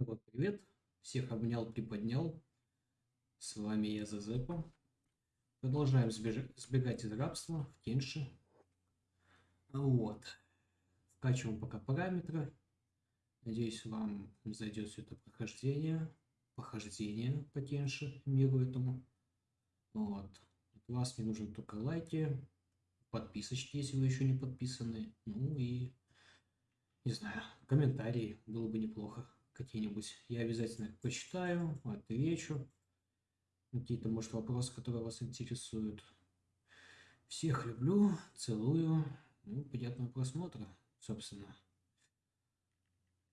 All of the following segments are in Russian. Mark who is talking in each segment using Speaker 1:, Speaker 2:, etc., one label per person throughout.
Speaker 1: Вот, привет. Всех обнял, приподнял. С вами я, Зазепа. Продолжаем сбегать из рабства в Кенши. Вот. Вкачиваем пока параметры. Надеюсь, вам зайдет все это прохождение. Похождение по Кенши, миру этому. Вот. От вас мне нужны только лайки, подписочки, если вы еще не подписаны. Ну и, не знаю, комментарии было бы неплохо какие-нибудь. Я обязательно их почитаю, отвечу. Какие-то, может, вопросы, которые вас интересуют. Всех люблю, целую. Ну, приятного просмотра, собственно.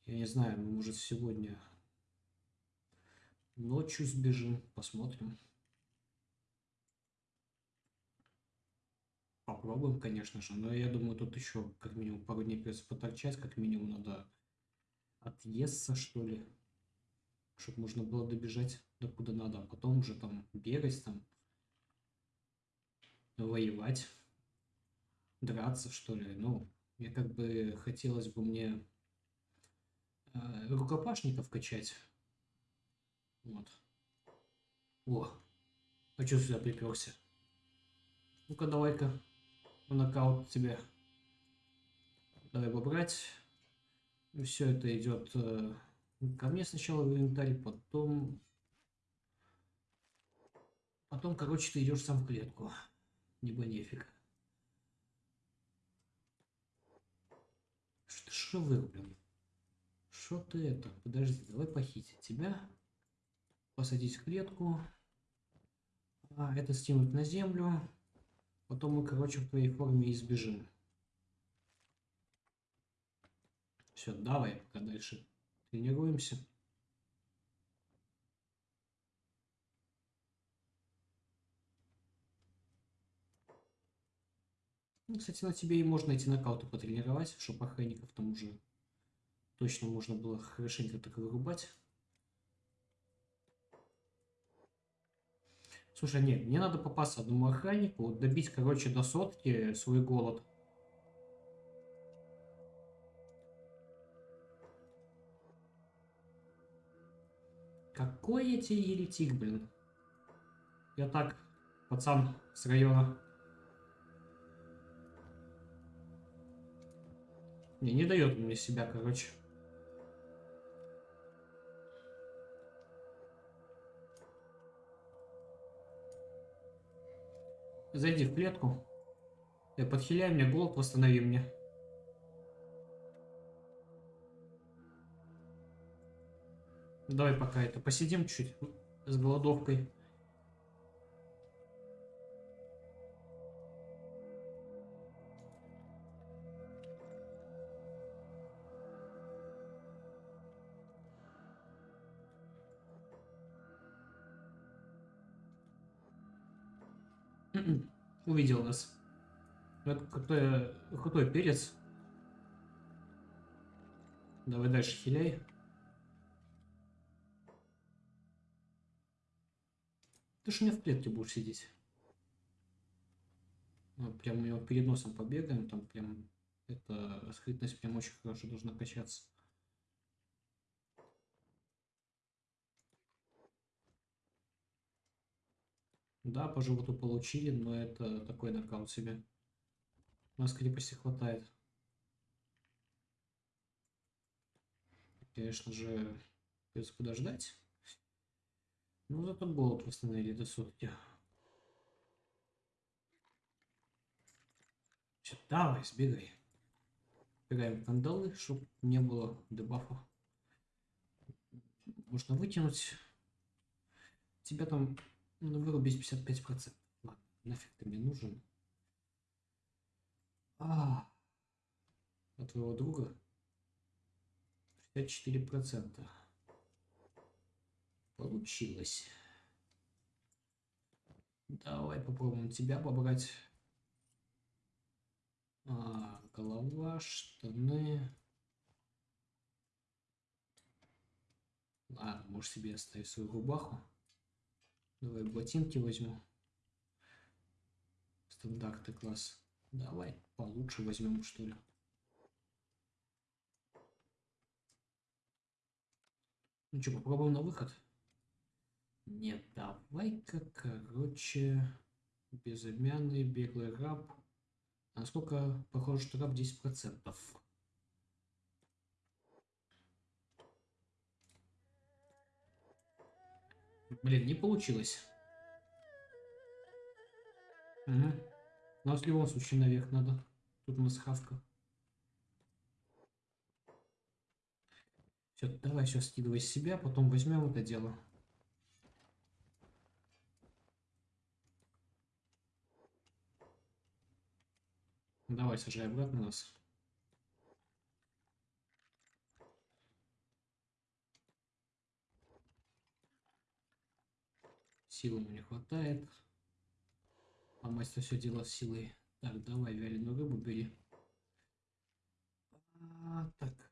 Speaker 1: Я не знаю, может, сегодня ночью сбежим, посмотрим. Попробуем, конечно же, но я думаю, тут еще как минимум пару дней придется поторчать, как минимум надо отъесться, что ли, чтобы можно было добежать до куда надо, а потом уже там бегать, там воевать, драться, что ли. Ну, я как бы хотелось бы мне э, рукопашников качать. Вот. О, а что сюда приперся? Ну-ка, давай-ка нокаут тебе. Давай побрать. И все это идет э, ко мне сначала в инвентарь, потом... Потом, короче, ты идешь сам в клетку. Небо нефиг. Что, что вы, блин? Что ты это? Подожди, давай похитить тебя. Посадить в клетку. А, это стянуть на землю. Потом мы, короче, в твоей форме избежим. Все, давай пока дальше тренируемся. Ну, кстати, на тебе и можно эти нокауты потренировать, чтобы охранников там уже точно можно было хорошенько так вырубать. Слушай, нет, мне надо попасться одному охраннику, добить, короче, до сотки свой голод. Какой тебе еретик, блин. Я так, пацан с района. Не, не дает мне себя, короче. Зайди в клетку. Я подхиляй мне голод, восстанови мне. Давай пока это посидим чуть с голодовкой. Увидел нас. Это какой, какой перец. Давай дальше хиляй. Ты же у меня в клетке будешь сидеть. Ну, прям у него перед носом побегаем, там прям эта скрытность прям очень хорошо должна качаться. Да, по животу получили, но это такой нокаут себе. У нас крепости хватает. Конечно же, придется подождать. Ну, зато голод восстановили до сутки. Все, давай, сбегай. Бегаем кандалы, чтобы не было дебафа. Можно вытянуть. Тебя там ну, вырубить 55%. Ладно, нафиг ты мне нужен. А, от твоего друга 64%. Получилось. Давай попробуем тебя побрать. А, голова, штаны. Ладно, можешь себе оставить свою рубаху. Давай ботинки возьму. Стандартный класс. Давай получше возьмем, что ли. Ну что, попробуем на выход? Нет, давай-ка, короче, безымянный беглый раб. Насколько похоже, что раб 10%? Блин, не получилось. Угу. Нам в любом случае наверх надо. Тут у нас хавка. Все, давай сейчас скидывай себя, потом возьмем это дело. Давай, сажай обратно нас. Силы не хватает. А мастер все дело с силой. Так, давай вяленую рыбу бери. А, так.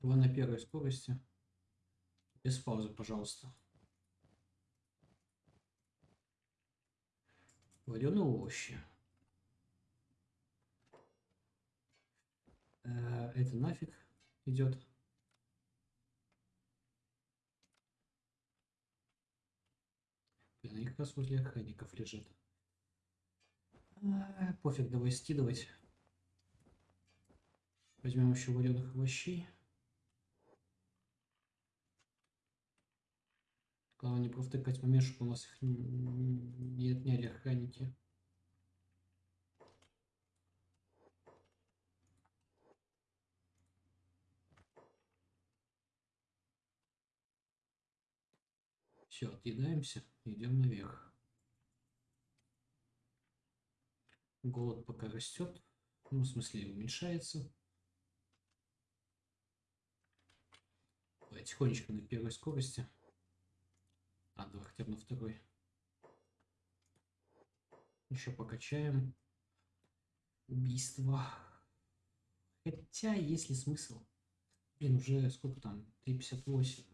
Speaker 1: Два на первой скорости. Без паузы, пожалуйста. Вареные овощи. Э, это нафиг идет. Блин, они как раз возле охранников лежат. А, пофиг, давай скидывать. Возьмем еще вареных овощей. Не провтыкать момент, чтобы у нас их не отняли охранники. Все, отъедаемся, идем наверх. Голод пока растет, ну, в смысле, уменьшается. Тихонечко на первой скорости. А, давай хотя бы на второй. Еще покачаем. Убийство. Хотя, есть ли смысл? Блин, уже сколько там? 3.58.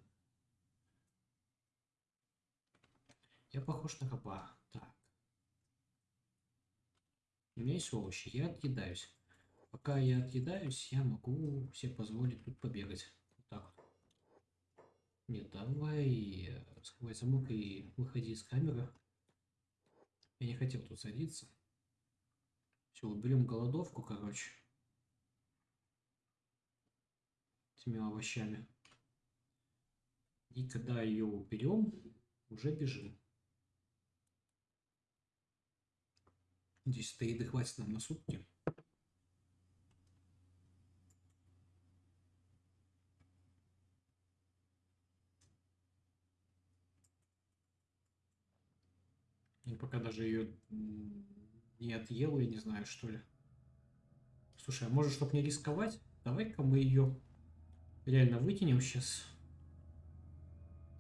Speaker 1: Я похож на раба. Так. У меня есть овощи. Я отъедаюсь. Пока я отъедаюсь, я могу себе позволить тут побегать. Нет, давай э, скрывай замок и выходи из камеры. Я не хотел тут садиться. Все, уберем голодовку, короче. Этими овощами. И когда ее уберем, уже бежим. Здесь-то еды хватит нам на сутки. Я пока даже ее не отъел, я не знаю, что ли. Слушай, а может, чтобы не рисковать, давай-ка мы ее реально вытянем сейчас.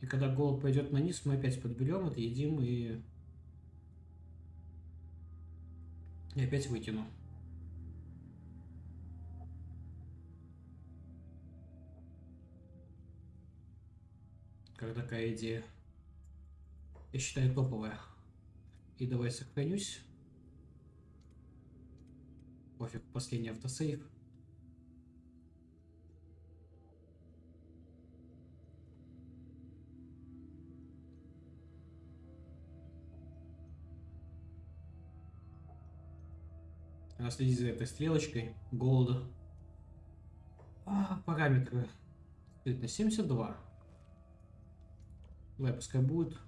Speaker 1: И когда голод пойдет на низ, мы опять подберем это, едим и И опять вытяну. Как такая идея. Я считаю топовая. И давай сохранюсь. Пофиг, последний автосейв. Надо следить за этой стрелочкой голода. А, параметры. На 72. Давай, пускай будет.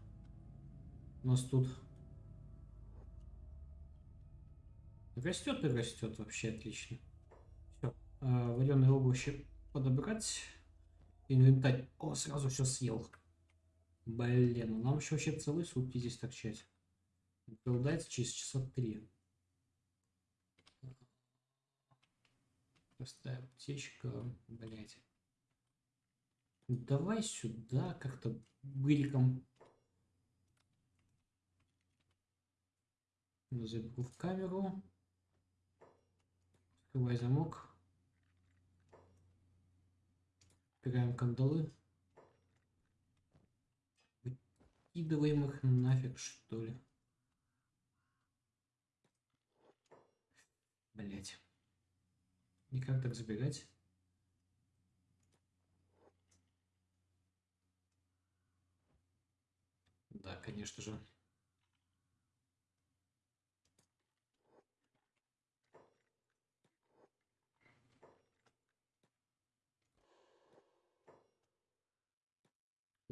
Speaker 1: У нас тут растет и растет вообще отлично. Все. А, вареные овощи подобрать. Инвентарь. О, сразу все съел. Блин, ну нам еще вообще целые сутки здесь торчать. Голодается через часа три. Простая аптечка, блять. Давай сюда как-то быриком. Забегу в камеру. Открывай замок. Убираем кандалы. Выкидываем их нафиг, что ли. Блять. Никак так забегать. Да, конечно же.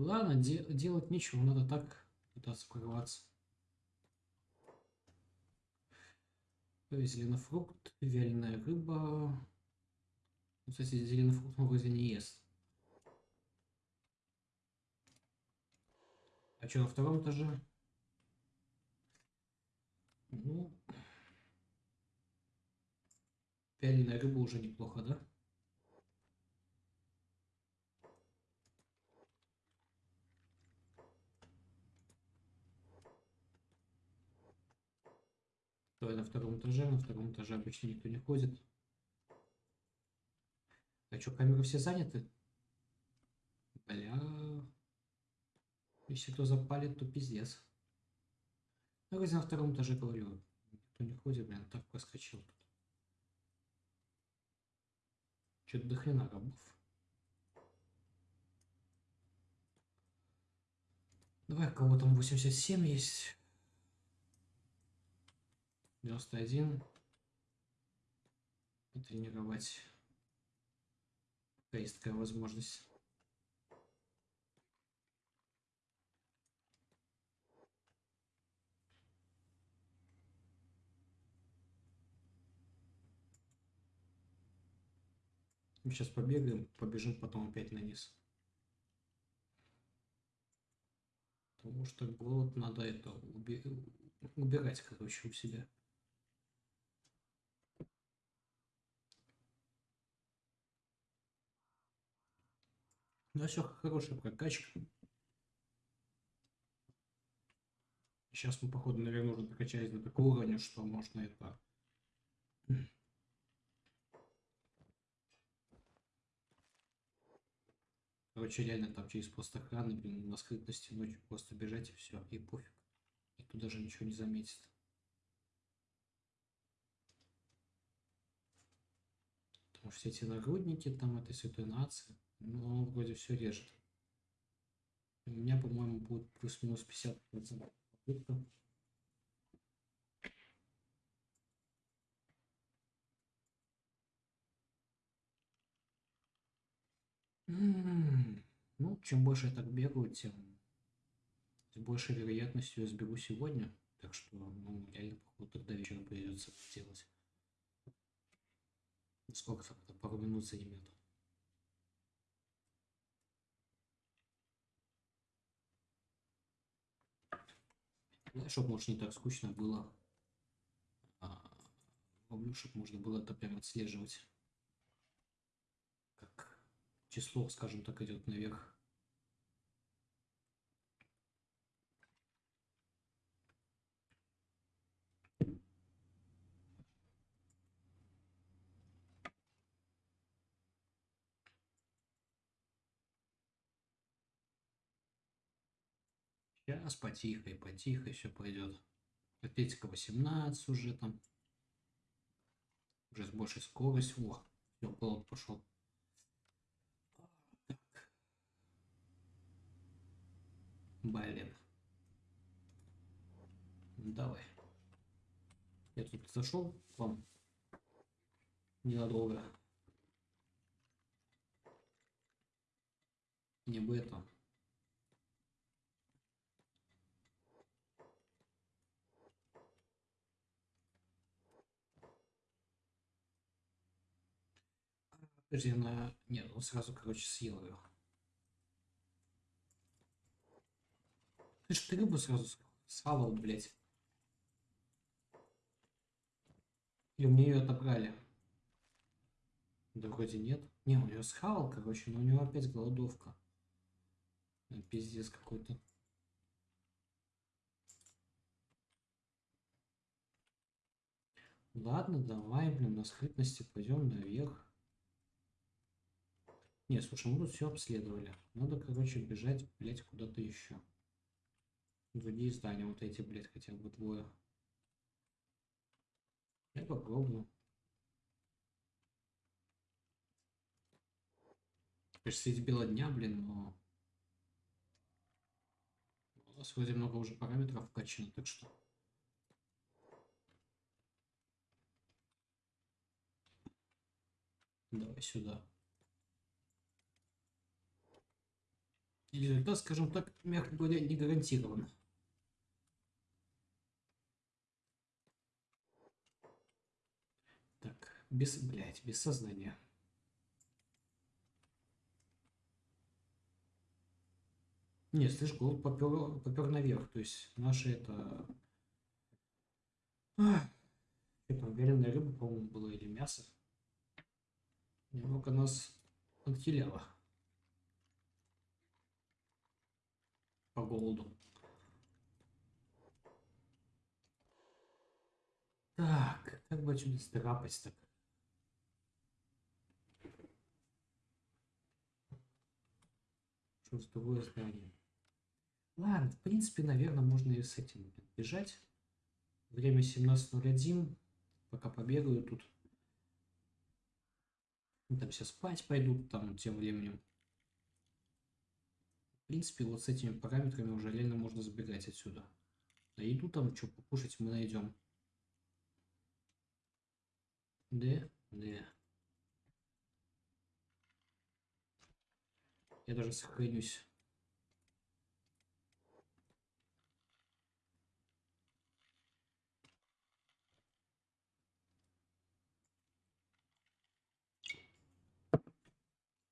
Speaker 1: Ладно, де делать нечего, надо так пытаться прорваться. Зеленофрукт, вяленая рыба. Ну, кстати, зеленофрукт он вроде не ест. А что на втором этаже? Ну, вяленая рыба уже неплохо, да? Давай на втором этаже. На втором этаже обычно никто не ходит. А что, камеры все заняты? Бля. Если кто запалит, то пиздец. Ну, вроде на втором этаже говорю. Никто не ходит, блин, так проскочил тут. Что-то до хрена рабов. Давай, кого там 87 есть. 91 потренировать пока есть такая возможность сейчас побегаем, побежим потом опять на низ. Потому что голод надо это убирать, короче, у себя. Ну, все, хорошая прокачка. Сейчас мы, походу, наверное, уже прокачались до такого уровня, что можно это... Короче, реально там через пост охраны, блин, на скрытности ночью просто бежать и все, и пофиг. Никто даже ничего не заметит. Потому что все эти нагрудники там этой святой нации, ну, он вроде все режет. У меня, по-моему, будет плюс-минус 50% попытка. Ну, чем больше я так бегаю, тем с большей вероятностью я сбегу сегодня. Так что, ну, реально, походу, тогда вечером придется сделать. Сколько там? Пару минут займет. Чтобы, может, не так скучно было. А, чтобы можно было это прям отслеживать. Как число, скажем так, идет наверх. Сейчас потихо потихо все пойдет. Атлетика 18 уже там. Уже с большей скоростью. О, все, голод пошел. Так. Блин. Давай. Я тут зашел к вам ненадолго. Не бы это. Подожди, она... Нет, он сразу, короче, съел ее. Ты ж ты рыбу сразу схавал, блядь. Или мне ее отобрали? Да вроде нет. Не, он ее схавал, короче, но у него опять голодовка. Пиздец какой-то. Ладно, давай, блин, на скрытности пойдем наверх. Не, слушай, мы тут все обследовали. Надо, короче, бежать, блядь, куда-то еще. Другие здания, вот эти, блядь, хотя бы двое. Я попробую. Конечно, средь бела дня, блин, но... У нас вроде много уже параметров вкачано, так что... Давай сюда. Результат, скажем так, мягко говоря, не гарантирован. Так, без, блядь, без сознания. Не, слышь, голод попер, попер наверх. То есть наши это... А, это вяленая рыба, по-моему, была или мясо. Немного нас отхиляло. По голоду. Так, как бы отсюда сдрапать так? Другое здание? Ладно, в принципе, наверное, можно и с этим бежать. Время 17.01. Пока побегаю тут. Там все спать пойдут там тем временем. В принципе, вот с этими параметрами уже реально можно забегать отсюда. А еду там, что покушать мы найдем. Да, да. Я даже сохранюсь.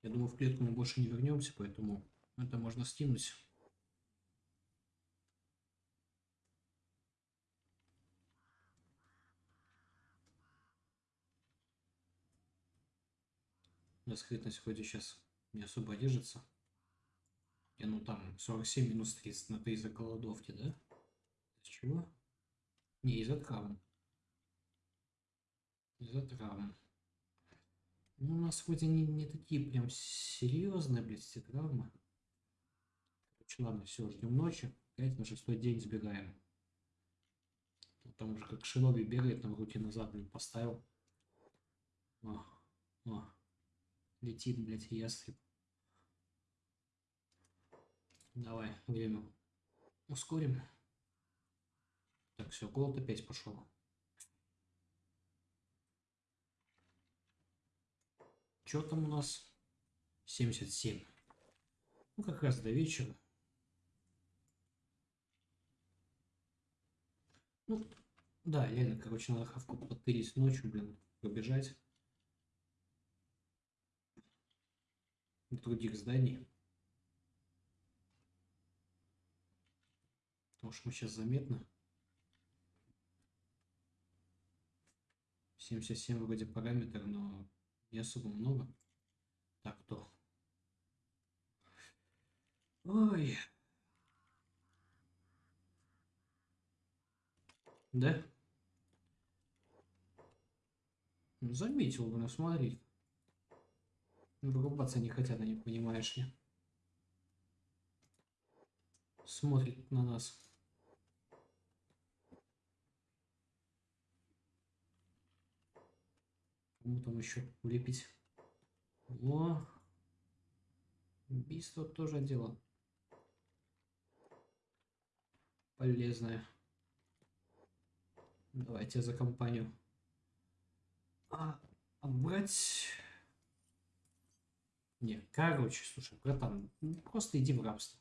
Speaker 1: Я думаю, в клетку мы больше не вернемся, поэтому это можно скинуть. На скрытность вроде сейчас не особо держится. И ну там 47 минус 30 на 3 из-за голодовки, да? Из чего? Не, из-за травм. Из-за травм. Ну, у нас вроде не, не такие прям серьезные, блядь, травмы. Короче, ладно, все, ждем ночи. Опять на шестой день сбегаем. Там уже как шиноби бегает, там руки назад, блин, поставил. О, о. Летит, блядь, ястреб. Давай, время ускорим. Так, все, голод опять пошел. Что там у нас? 77. Ну, как раз до вечера. Ну, да, реально, короче, надо хавку подтырить ночью, блин, побежать. Других зданий. Потому что мы сейчас заметно. 77 вроде параметр, но не особо много. Так, то. Ой. Да? Ну, заметил бы, ну смотри. Вырубаться не хотят, они, понимаешь ли. Смотрит на нас. Кому там еще улепить? О, убийство тоже дело. Полезное. Давайте за компанию. А, а брать... Не, короче, слушай, братан, просто иди в рабство.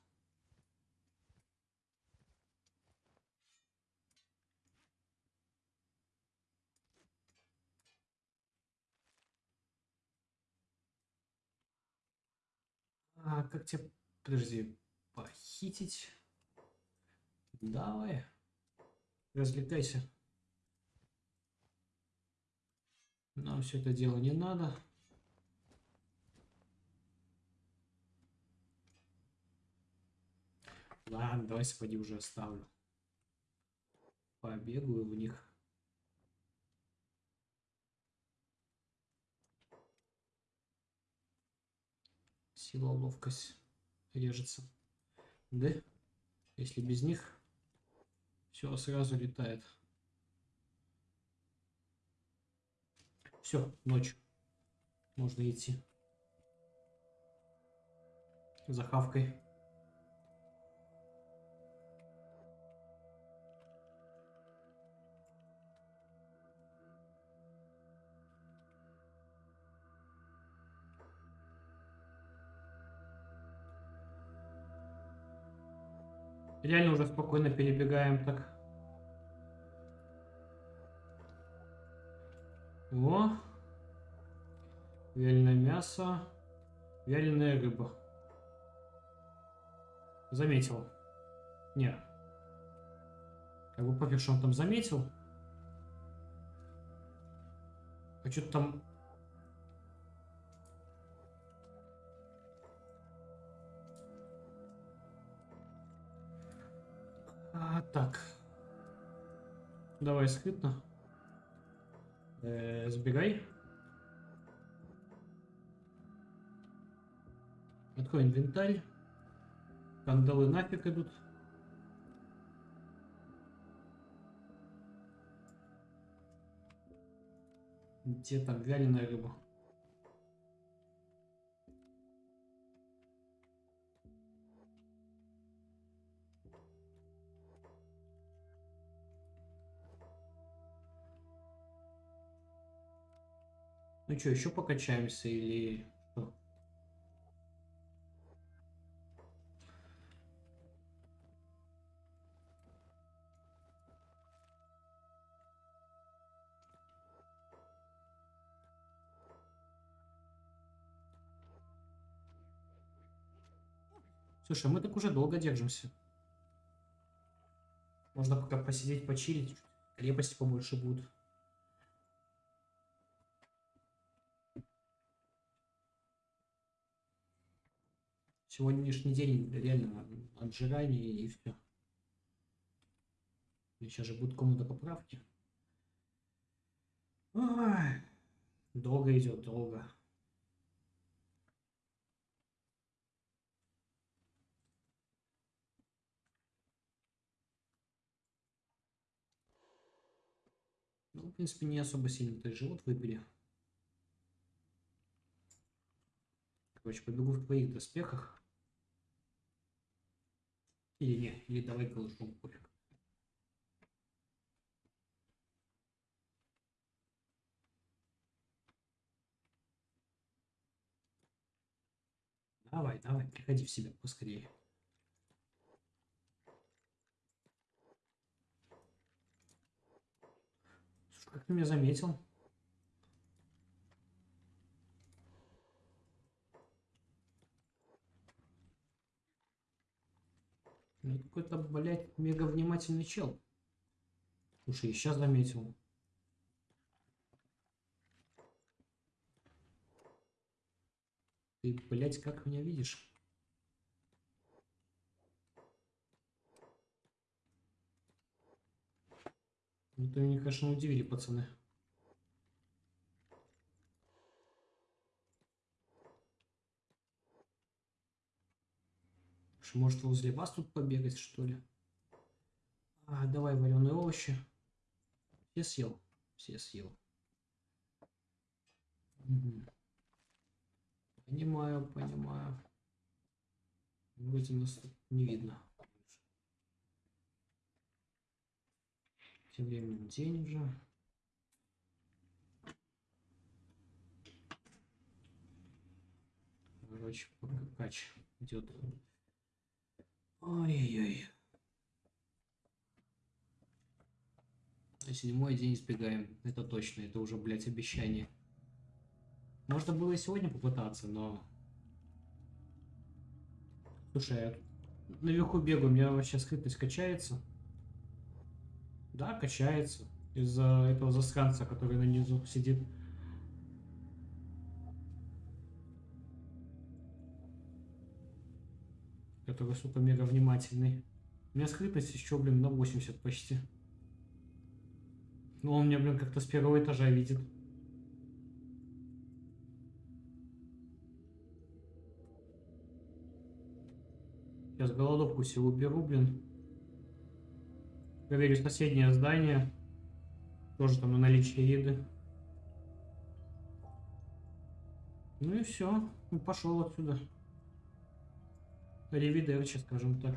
Speaker 1: А как тебя, подожди, похитить? Давай, развлекайся. Нам все это дело не надо. Ладно, давай сапоги уже оставлю. Побегаю в них. Сила, ловкость режется. Да? Если без них, все сразу летает. Все, ночь. Можно идти. За хавкой. Реально уже спокойно перебегаем так Вяленое мясо. Вяленая рыба. Заметил. Не. Как бы пофиг, что он там заметил. А что-то там... А, так. Давай скрытно. Э, сбегай. Открой инвентарь. Кандалы нафиг идут. Где там вяленая рыба? Ну что, еще покачаемся или Слушай, мы так уже долго держимся. Можно пока посидеть, почилить. Крепости побольше будут. Сегодняшний день реально отжирание и все. Сейчас же будет комната поправки. Ой, долго идет, долго. Принципе, не особо сильно то живот выпили. Короче, побегу в твоих доспехах. Или не, или давай голышом пофиг. Давай, давай, приходи в себя поскорее. Как ты меня заметил? Ну, какой-то, блядь, мега внимательный чел. Слушай, я сейчас заметил. Ты, блядь, как меня видишь? Ну, ты меня, конечно, удивили, пацаны. Может возле вас тут побегать, что ли? А, давай вареные овощи. Все съел? Все съел. Угу. Понимаю, понимаю. Вроде нас тут не видно. Тем временем день уже. Короче, кач идет. Ой-ой-ой. Седьмой день избегаем. Это точно. Это уже, блядь, обещание. Можно было и сегодня попытаться, но... Слушай, я наверху бегаю, у меня вообще скрытность качается. Да, качается. Из-за этого засранца, который на низу сидит. который, сука, мега внимательный. У меня скрытность еще, блин, на 80 почти. Ну, он меня, блин, как-то с первого этажа видит. Сейчас голодовку все уберу, блин. Проверю соседнее здание. Тоже там на наличие еды. Ну и все. Ну, пошел отсюда. Ревидерчи, скажем так.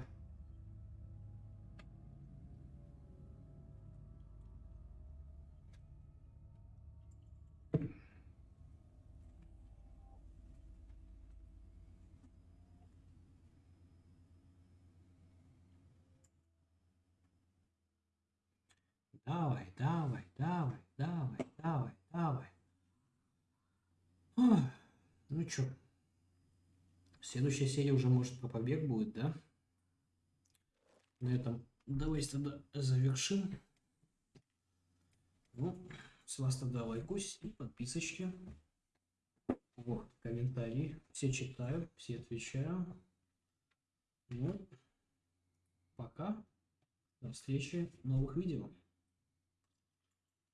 Speaker 1: Давай, давай, давай, давай, давай, давай. Ох, ну чё, следующая серия уже может про побег будет, да? На этом давайте тогда завершим. Ну, с вас тогда лайкос и подписочки. Вот, комментарии. Все читаю, все отвечаю. Ну, пока. До встречи в новых видео.